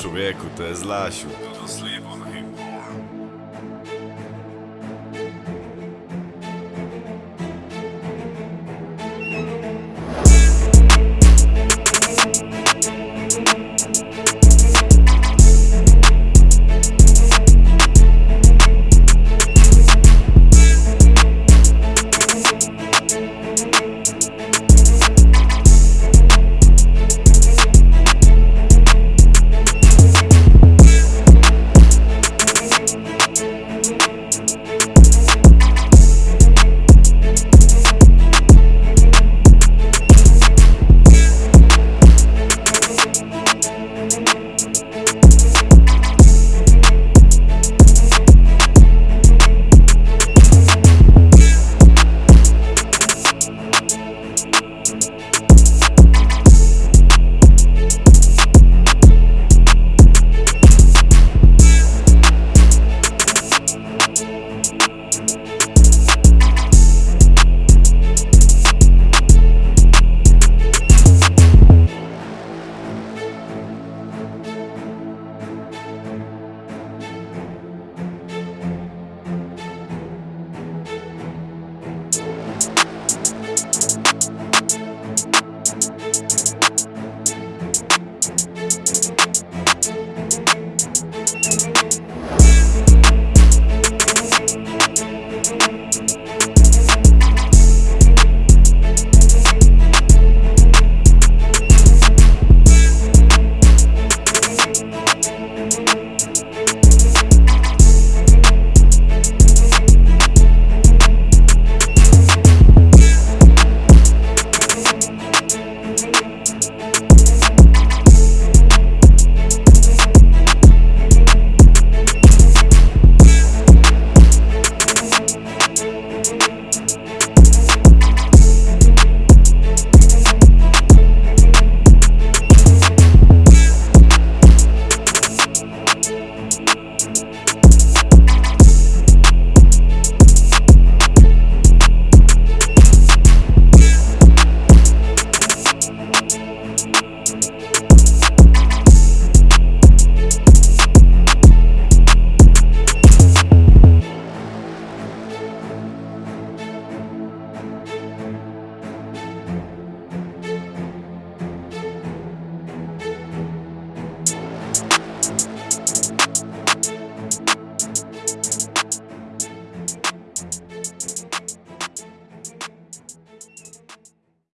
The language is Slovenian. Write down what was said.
človeku, to je zlašil. To je slibo.